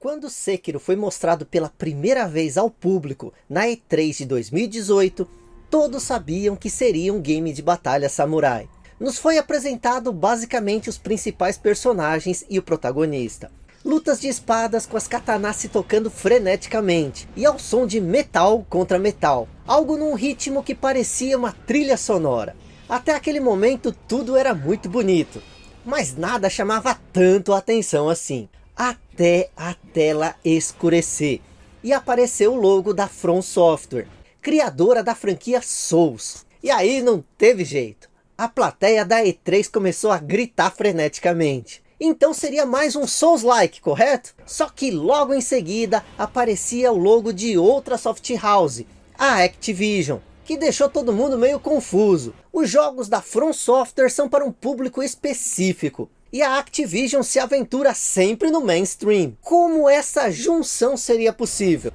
Quando Sekiro foi mostrado pela primeira vez ao público na E3 de 2018, todos sabiam que seria um game de batalha samurai. Nos foi apresentado basicamente os principais personagens e o protagonista. Lutas de espadas com as katanas se tocando freneticamente, e ao som de metal contra metal. Algo num ritmo que parecia uma trilha sonora. Até aquele momento tudo era muito bonito, mas nada chamava tanto a atenção assim até a tela escurecer. E apareceu o logo da From Software, criadora da franquia Souls. E aí não teve jeito. A plateia da E3 começou a gritar freneticamente. Então seria mais um Souls-like, correto? Só que logo em seguida aparecia o logo de outra soft house, a Activision, que deixou todo mundo meio confuso. Os jogos da From Software são para um público específico, e a Activision se aventura sempre no mainstream. Como essa junção seria possível?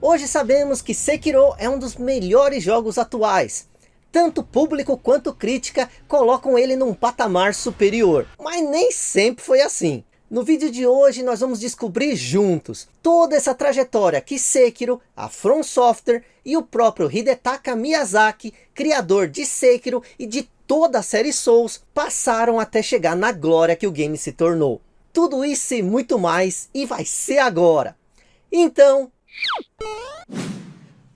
Hoje sabemos que Sekiro é um dos melhores jogos atuais. Tanto público quanto crítica colocam ele num patamar superior. Mas nem sempre foi assim. No vídeo de hoje nós vamos descobrir juntos toda essa trajetória que Sekiro, a From Software e o próprio Hidetaka Miyazaki, criador de Sekiro e de toda a série Souls passaram até chegar na glória que o game se tornou. Tudo isso e muito mais, e vai ser agora. Então...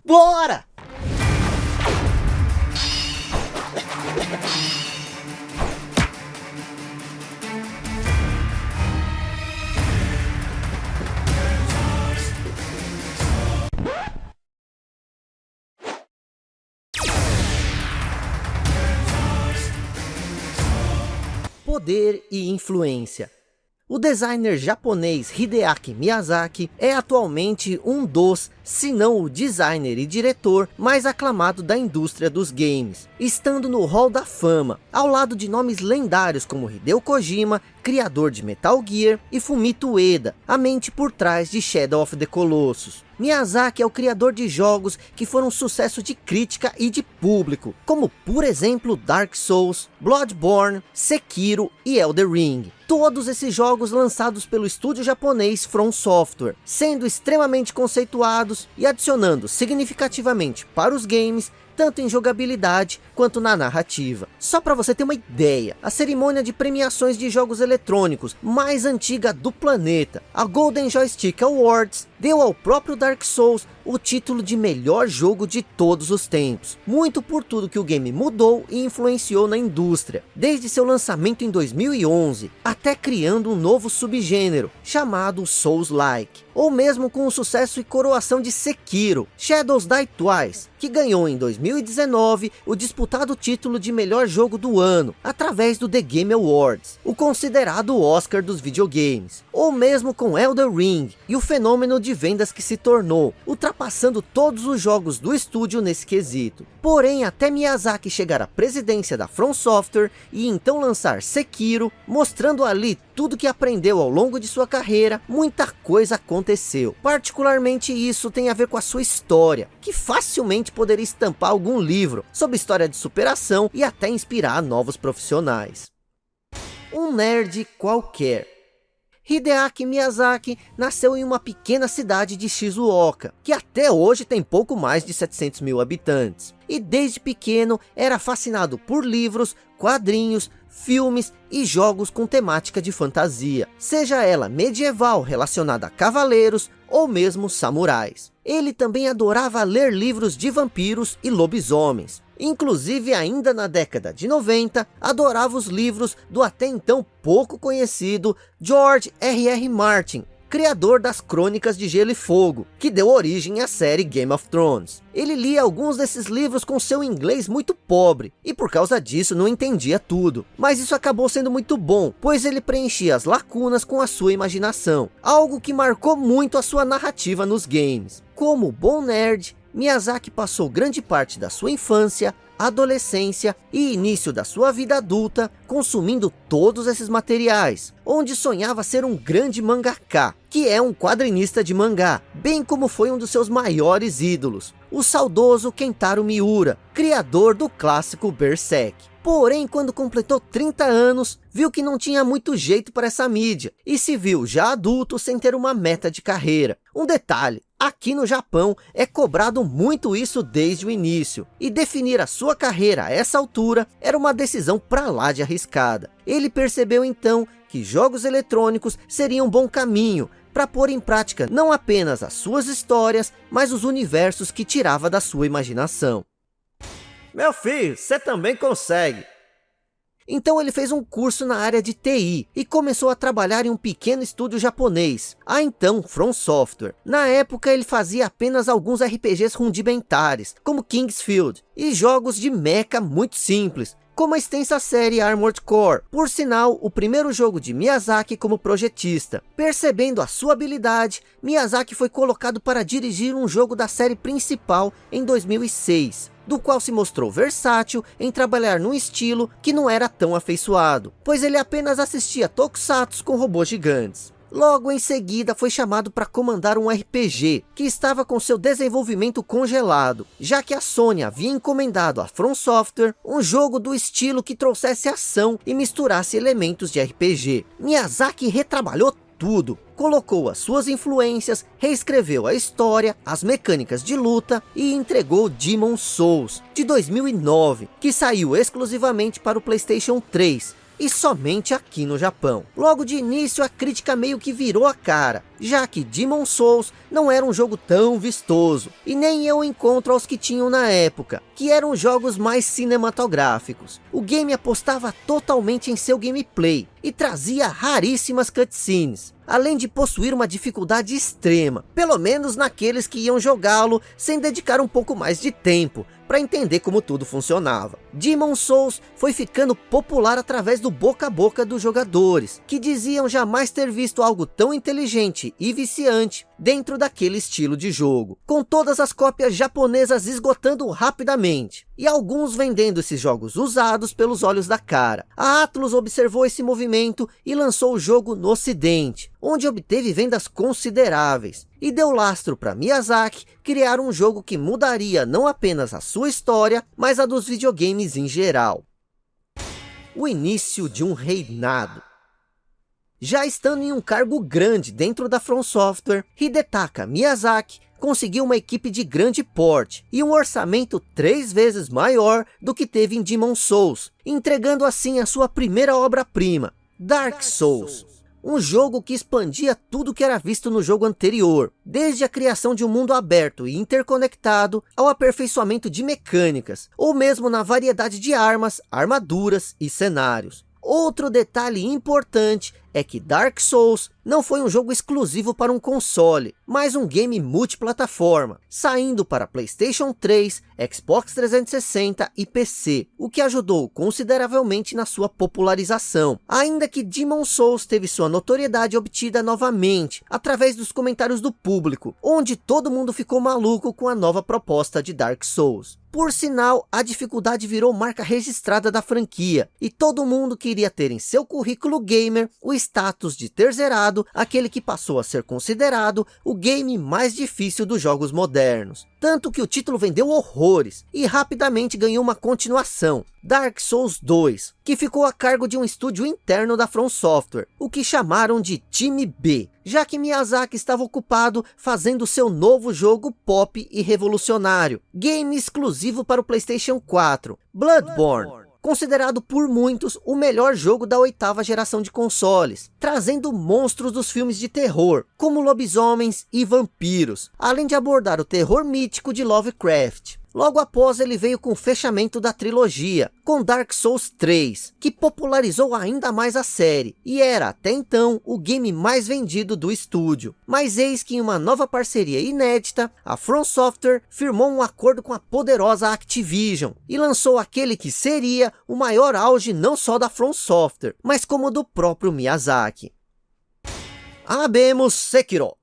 Bora! Poder e influência. O designer japonês Hideaki Miyazaki é atualmente um dos, se não o designer e diretor mais aclamado da indústria dos games, estando no hall da fama, ao lado de nomes lendários como Hideo Kojima, criador de Metal Gear, e Fumito Ueda, a mente por trás de Shadow of the Colossus. Miyazaki é o criador de jogos que foram sucesso de crítica e de público, como por exemplo Dark Souls, Bloodborne, Sekiro e Elder Ring. Todos esses jogos lançados pelo estúdio japonês From Software, sendo extremamente conceituados e adicionando significativamente para os games tanto em jogabilidade quanto na narrativa. Só para você ter uma ideia, a cerimônia de premiações de jogos eletrônicos mais antiga do planeta, a Golden Joystick Awards, deu ao próprio Dark Souls o título de melhor jogo de todos os tempos. Muito por tudo que o game mudou e influenciou na indústria, desde seu lançamento em 2011, até criando um novo subgênero, chamado Souls-like. Ou mesmo com o sucesso e coroação de Sekiro, Shadows Die Twice, que ganhou em 2019 o disputado título de melhor jogo do ano, através do The Game Awards, o considerado Oscar dos videogames. Ou mesmo com Elder Ring, e o fenômeno de vendas que se tornou, ultrapassando todos os jogos do estúdio nesse quesito. Porém, até Miyazaki chegar à presidência da From Software e então lançar Sekiro, mostrando ali tudo que aprendeu ao longo de sua carreira, muita coisa aconteceu. Particularmente isso tem a ver com a sua história, que facilmente poderia estampar algum livro sobre história de superação e até inspirar novos profissionais. Um nerd qualquer Hideaki Miyazaki nasceu em uma pequena cidade de Shizuoka, que até hoje tem pouco mais de 700 mil habitantes. E desde pequeno era fascinado por livros, quadrinhos, filmes e jogos com temática de fantasia, seja ela medieval relacionada a cavaleiros ou mesmo samurais. Ele também adorava ler livros de vampiros e lobisomens, Inclusive, ainda na década de 90, adorava os livros do até então pouco conhecido George R. R. Martin, criador das Crônicas de Gelo e Fogo, que deu origem à série Game of Thrones. Ele lia alguns desses livros com seu inglês muito pobre, e por causa disso não entendia tudo. Mas isso acabou sendo muito bom, pois ele preenchia as lacunas com a sua imaginação, algo que marcou muito a sua narrativa nos games. Como bom nerd, Miyazaki passou grande parte da sua infância adolescência e início da sua vida adulta, consumindo todos esses materiais, onde sonhava ser um grande mangaka, que é um quadrinista de mangá, bem como foi um dos seus maiores ídolos, o saudoso Kentaro Miura, criador do clássico Berserk. Porém, quando completou 30 anos, viu que não tinha muito jeito para essa mídia e se viu já adulto sem ter uma meta de carreira. Um detalhe, aqui no Japão é cobrado muito isso desde o início e definir a sua carreira a essa altura era uma decisão para lá de arriscada. Ele percebeu então que jogos eletrônicos seriam um bom caminho para pôr em prática não apenas as suas histórias, mas os universos que tirava da sua imaginação. Meu filho, você também consegue. Então ele fez um curso na área de TI e começou a trabalhar em um pequeno estúdio japonês, a então From Software. Na época ele fazia apenas alguns RPGs rudimentares, como Kingsfield, e jogos de mecha muito simples, como a extensa série Armored Core, por sinal, o primeiro jogo de Miyazaki como projetista. Percebendo a sua habilidade, Miyazaki foi colocado para dirigir um jogo da série principal em 2006 do qual se mostrou versátil em trabalhar num estilo que não era tão afeiçoado, pois ele apenas assistia tokusatsu com robôs gigantes. Logo em seguida foi chamado para comandar um RPG, que estava com seu desenvolvimento congelado, já que a Sony havia encomendado a From Software um jogo do estilo que trouxesse ação e misturasse elementos de RPG. Miyazaki retrabalhou tudo, colocou as suas influências, reescreveu a história, as mecânicas de luta e entregou Demon Souls, de 2009, que saiu exclusivamente para o Playstation 3, e somente aqui no Japão. Logo de início a crítica meio que virou a cara, já que Demon Souls não era um jogo tão vistoso, e nem eu encontro aos que tinham na época, que eram jogos mais cinematográficos. O game apostava totalmente em seu gameplay, e trazia raríssimas cutscenes, além de possuir uma dificuldade extrema, pelo menos naqueles que iam jogá-lo sem dedicar um pouco mais de tempo, para entender como tudo funcionava. Demon Souls foi ficando popular através do boca a boca dos jogadores, que diziam jamais ter visto algo tão inteligente e viciante dentro daquele estilo de jogo, com todas as cópias japonesas esgotando rapidamente, e alguns vendendo esses jogos usados pelos olhos da cara. A Atlus observou esse movimento e lançou o jogo no ocidente, onde obteve vendas consideráveis, e deu lastro para Miyazaki criar um jogo que mudaria não apenas a sua história, mas a dos videogames em geral. O início de um reinado. Já estando em um cargo grande dentro da From Software, Hidetaka Miyazaki conseguiu uma equipe de grande porte e um orçamento três vezes maior do que teve em Demon Souls, entregando assim a sua primeira obra-prima, Dark Souls. Um jogo que expandia tudo que era visto no jogo anterior, desde a criação de um mundo aberto e interconectado, ao aperfeiçoamento de mecânicas, ou mesmo na variedade de armas, armaduras e cenários. Outro detalhe importante é que Dark Souls não foi um jogo exclusivo para um console, mas um game multiplataforma, saindo para Playstation 3, Xbox 360 e PC, o que ajudou consideravelmente na sua popularização. Ainda que Demon Souls teve sua notoriedade obtida novamente, através dos comentários do público, onde todo mundo ficou maluco com a nova proposta de Dark Souls. Por sinal, a dificuldade virou marca registrada da franquia, e todo mundo queria ter em seu currículo gamer o status de ter zerado aquele que passou a ser considerado o game mais difícil dos jogos modernos. Tanto que o título vendeu horrores e rapidamente ganhou uma continuação, Dark Souls 2, que ficou a cargo de um estúdio interno da From Software, o que chamaram de Time B, já que Miyazaki estava ocupado fazendo seu novo jogo pop e revolucionário, game exclusivo para o Playstation 4, Bloodborne considerado por muitos o melhor jogo da oitava geração de consoles, trazendo monstros dos filmes de terror, como lobisomens e vampiros, além de abordar o terror mítico de Lovecraft. Logo após ele veio com o fechamento da trilogia, com Dark Souls 3, que popularizou ainda mais a série, e era até então o game mais vendido do estúdio. Mas eis que em uma nova parceria inédita, a From Software firmou um acordo com a poderosa Activision, e lançou aquele que seria o maior auge não só da From Software, mas como do próprio Miyazaki. Abemos Sekiro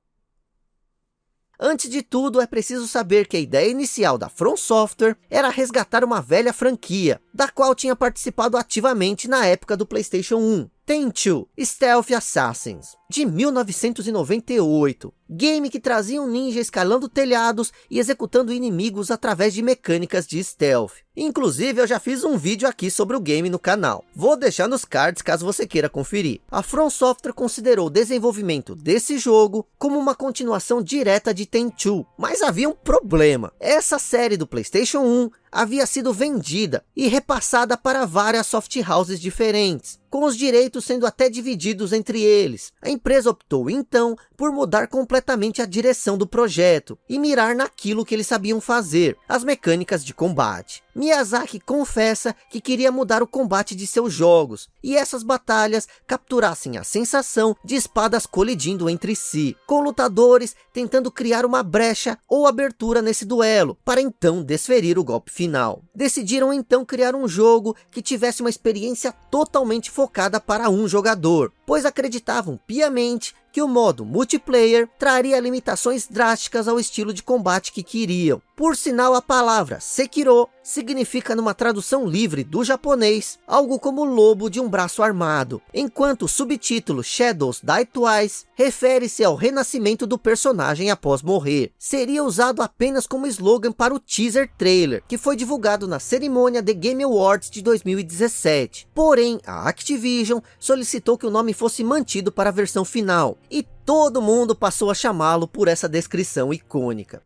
Antes de tudo, é preciso saber que a ideia inicial da From Software era resgatar uma velha franquia, da qual tinha participado ativamente na época do Playstation 1. Tenchu Stealth Assassins, de 1998. Game que trazia um ninja escalando telhados e executando inimigos através de mecânicas de stealth. Inclusive, eu já fiz um vídeo aqui sobre o game no canal. Vou deixar nos cards caso você queira conferir. A From Software considerou o desenvolvimento desse jogo como uma continuação direta de Tenchu. Mas havia um problema. Essa série do Playstation 1 havia sido vendida e repassada para várias soft houses diferentes, com os direitos sendo até divididos entre eles. A empresa optou então por mudar completamente a direção do projeto e mirar naquilo que eles sabiam fazer, as mecânicas de combate. Miyazaki confessa que queria mudar o combate de seus jogos, e essas batalhas capturassem a sensação de espadas colidindo entre si, com lutadores tentando criar uma brecha ou abertura nesse duelo, para então desferir o golpe final. Decidiram então criar um jogo que tivesse uma experiência totalmente focada para um jogador, pois acreditavam piamente que o modo multiplayer traria limitações drásticas ao estilo de combate que queriam. Por sinal, a palavra Sekiro significa numa tradução livre do japonês, algo como lobo de um braço armado, enquanto o subtítulo Shadows Die Twice refere-se ao renascimento do personagem após morrer. Seria usado apenas como slogan para o teaser trailer, que foi divulgado na cerimônia The Game Awards de 2017. Porém, a Activision solicitou que o nome fosse mantido para a versão final, e todo mundo passou a chamá-lo por essa descrição icônica.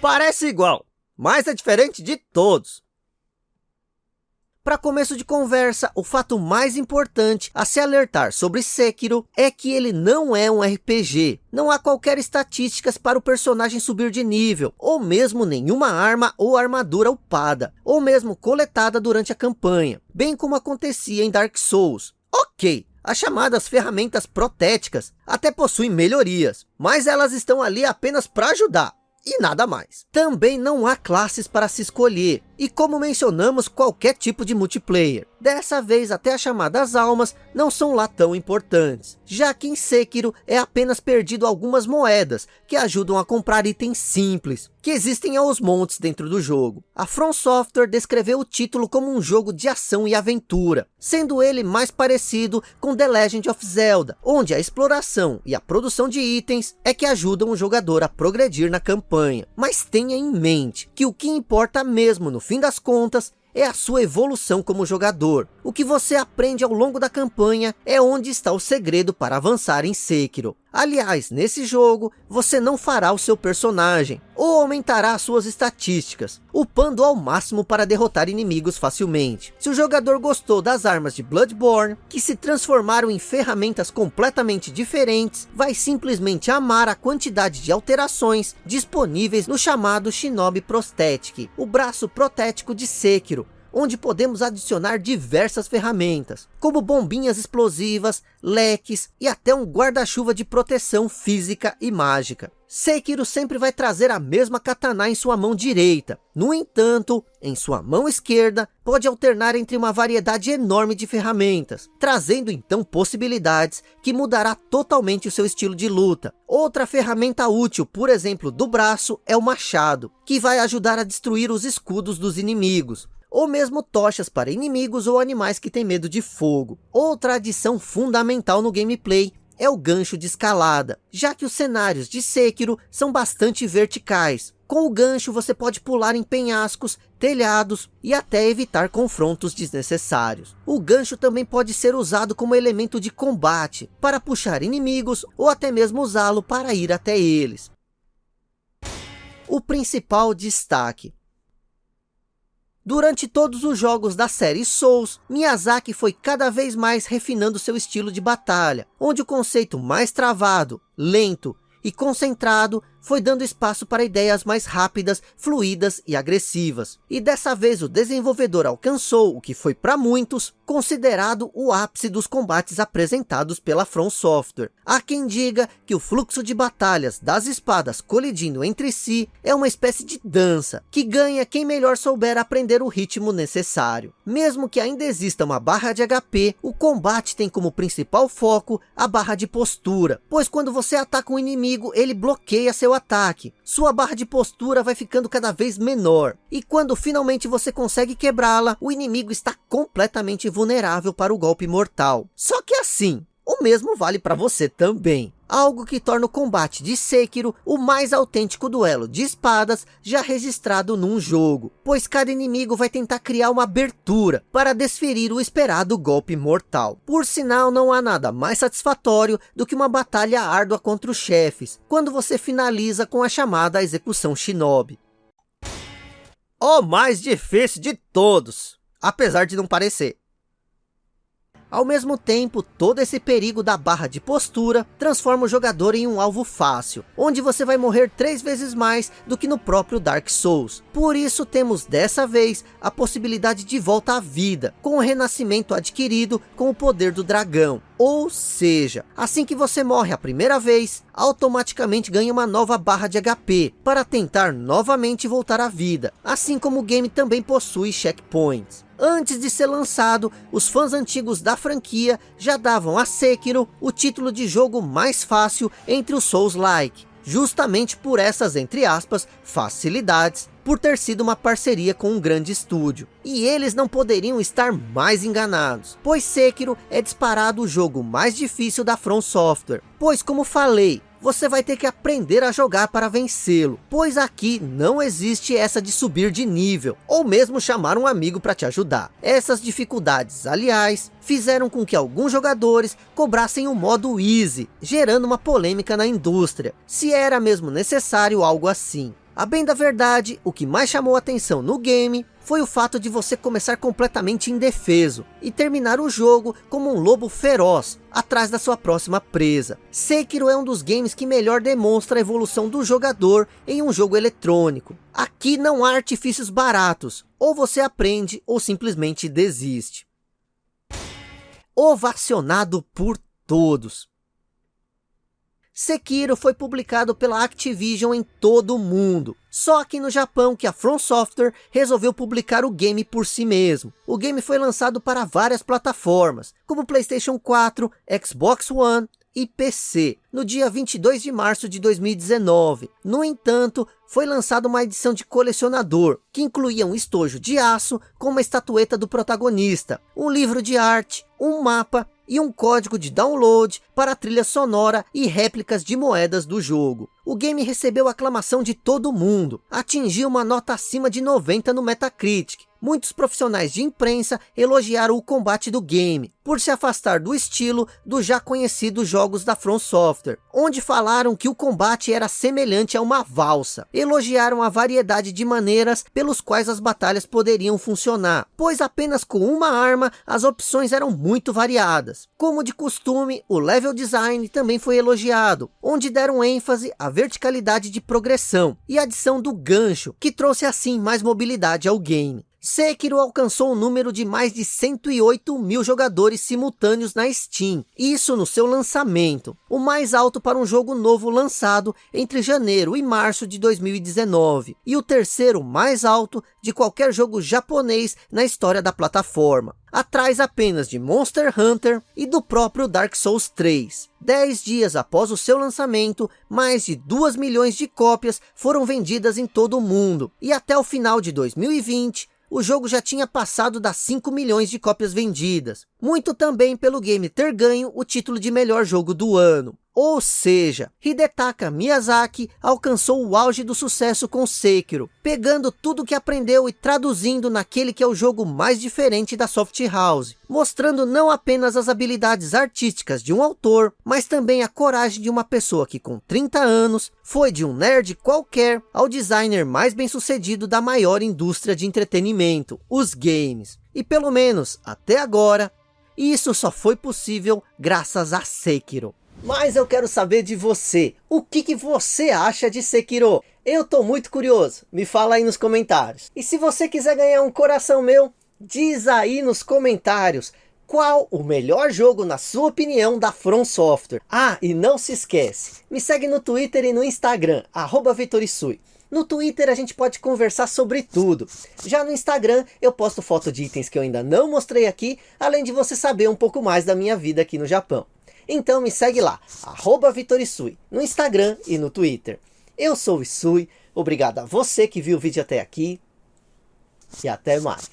Parece igual, mas é diferente de todos. Para começo de conversa, o fato mais importante a se alertar sobre Sekiro é que ele não é um RPG. Não há qualquer estatísticas para o personagem subir de nível, ou mesmo nenhuma arma ou armadura upada, ou mesmo coletada durante a campanha, bem como acontecia em Dark Souls. Ok, as chamadas ferramentas protéticas até possuem melhorias, mas elas estão ali apenas para ajudar e nada mais. Também não há classes para se escolher, e como mencionamos qualquer tipo de multiplayer. Dessa vez até as chamadas almas não são lá tão importantes, já que em Sekiro é apenas perdido algumas moedas, que ajudam a comprar itens simples, que existem aos montes dentro do jogo. A From Software descreveu o título como um jogo de ação e aventura, sendo ele mais parecido com The Legend of Zelda, onde a exploração e a produção de itens é que ajudam o jogador a progredir na campanha. Mas tenha em mente que o que importa mesmo no fim das contas, é a sua evolução como jogador. O que você aprende ao longo da campanha é onde está o segredo para avançar em Sekiro. Aliás, nesse jogo, você não fará o seu personagem, ou aumentará suas estatísticas, upando ao máximo para derrotar inimigos facilmente. Se o jogador gostou das armas de Bloodborne, que se transformaram em ferramentas completamente diferentes, vai simplesmente amar a quantidade de alterações disponíveis no chamado Shinobi Prosthetic, o braço protético de Sekiro, onde podemos adicionar diversas ferramentas, como bombinhas explosivas, leques e até um guarda-chuva de proteção física e mágica. Sekiro sempre vai trazer a mesma katana em sua mão direita. No entanto, em sua mão esquerda, pode alternar entre uma variedade enorme de ferramentas, trazendo então possibilidades que mudará totalmente o seu estilo de luta. Outra ferramenta útil, por exemplo, do braço, é o machado, que vai ajudar a destruir os escudos dos inimigos ou mesmo tochas para inimigos ou animais que têm medo de fogo. Outra adição fundamental no gameplay é o gancho de escalada, já que os cenários de Sekiro são bastante verticais. Com o gancho você pode pular em penhascos, telhados e até evitar confrontos desnecessários. O gancho também pode ser usado como elemento de combate, para puxar inimigos ou até mesmo usá-lo para ir até eles. O principal destaque Durante todos os jogos da série Souls, Miyazaki foi cada vez mais refinando seu estilo de batalha, onde o conceito mais travado, lento e concentrado foi dando espaço para ideias mais rápidas, fluídas e agressivas. E dessa vez o desenvolvedor alcançou o que foi para muitos considerado o ápice dos combates apresentados pela From Software. Há quem diga que o fluxo de batalhas das espadas colidindo entre si é uma espécie de dança, que ganha quem melhor souber aprender o ritmo necessário. Mesmo que ainda exista uma barra de HP, o combate tem como principal foco a barra de postura, pois quando você ataca um inimigo, ele bloqueia seu ataque. Sua barra de postura vai ficando cada vez menor. E quando finalmente você consegue quebrá-la, o inimigo está completamente vulnerável para o golpe mortal. Só que assim, o mesmo vale para você também. Algo que torna o combate de Sekiro o mais autêntico duelo de espadas já registrado num jogo. Pois cada inimigo vai tentar criar uma abertura para desferir o esperado golpe mortal. Por sinal, não há nada mais satisfatório do que uma batalha árdua contra os chefes. Quando você finaliza com a chamada execução shinobi. O mais difícil de todos. Apesar de não parecer. Ao mesmo tempo, todo esse perigo da barra de postura transforma o jogador em um alvo fácil, onde você vai morrer três vezes mais do que no próprio Dark Souls. Por isso temos dessa vez a possibilidade de volta à vida, com o renascimento adquirido com o poder do dragão. Ou seja, assim que você morre a primeira vez, automaticamente ganha uma nova barra de HP, para tentar novamente voltar à vida, assim como o game também possui checkpoints. Antes de ser lançado, os fãs antigos da franquia já davam a Sekiro o título de jogo mais fácil entre os Souls-like, justamente por essas, entre aspas, facilidades, por ter sido uma parceria com um grande estúdio. E eles não poderiam estar mais enganados, pois Sekiro é disparado o jogo mais difícil da From Software, pois como falei, você vai ter que aprender a jogar para vencê-lo, pois aqui não existe essa de subir de nível, ou mesmo chamar um amigo para te ajudar. Essas dificuldades, aliás, fizeram com que alguns jogadores cobrassem o modo Easy, gerando uma polêmica na indústria, se era mesmo necessário algo assim. A bem da verdade, o que mais chamou atenção no game foi o fato de você começar completamente indefeso e terminar o jogo como um lobo feroz atrás da sua próxima presa. Sekiro é um dos games que melhor demonstra a evolução do jogador em um jogo eletrônico. Aqui não há artifícios baratos, ou você aprende ou simplesmente desiste. Ovacionado por todos. Sekiro foi publicado pela Activision em todo o mundo. Só aqui no Japão que a From Software resolveu publicar o game por si mesmo. O game foi lançado para várias plataformas, como Playstation 4, Xbox One e PC, no dia 22 de março de 2019. No entanto, foi lançada uma edição de colecionador, que incluía um estojo de aço com uma estatueta do protagonista, um livro de arte, um mapa e um código de download para a trilha sonora e réplicas de moedas do jogo. O game recebeu aclamação de todo mundo, atingiu uma nota acima de 90 no Metacritic. Muitos profissionais de imprensa elogiaram o combate do game, por se afastar do estilo dos já conhecidos jogos da From Software, onde falaram que o combate era semelhante a uma valsa. Elogiaram a variedade de maneiras pelos quais as batalhas poderiam funcionar, pois apenas com uma arma as opções eram muito variadas. Como de costume, o level design também foi elogiado, onde deram ênfase à verticalidade de progressão e adição do gancho, que trouxe assim mais mobilidade ao game. Sekiro alcançou um número de mais de 108 mil jogadores simultâneos na Steam, isso no seu lançamento, o mais alto para um jogo novo lançado entre janeiro e março de 2019, e o terceiro mais alto de qualquer jogo japonês na história da plataforma, atrás apenas de Monster Hunter e do próprio Dark Souls 3. Dez dias após o seu lançamento, mais de 2 milhões de cópias foram vendidas em todo o mundo, e até o final de 2020, o jogo já tinha passado das 5 milhões de cópias vendidas. Muito também pelo game ter ganho o título de melhor jogo do ano. Ou seja, Hidetaka Miyazaki alcançou o auge do sucesso com Sekiro, pegando tudo que aprendeu e traduzindo naquele que é o jogo mais diferente da Soft House, mostrando não apenas as habilidades artísticas de um autor, mas também a coragem de uma pessoa que com 30 anos foi de um nerd qualquer ao designer mais bem sucedido da maior indústria de entretenimento, os games. E pelo menos até agora, isso só foi possível graças a Sekiro. Mas eu quero saber de você. O que, que você acha de Sekiro? Eu tô muito curioso. Me fala aí nos comentários. E se você quiser ganhar um coração meu, diz aí nos comentários. Qual o melhor jogo, na sua opinião, da From Software? Ah, e não se esquece. Me segue no Twitter e no Instagram. Arroba Vitorisui. No Twitter a gente pode conversar sobre tudo. Já no Instagram eu posto foto de itens que eu ainda não mostrei aqui, além de você saber um pouco mais da minha vida aqui no Japão. Então me segue lá, arroba Vitorisui, no Instagram e no Twitter. Eu sou o Isui, obrigado a você que viu o vídeo até aqui e até mais.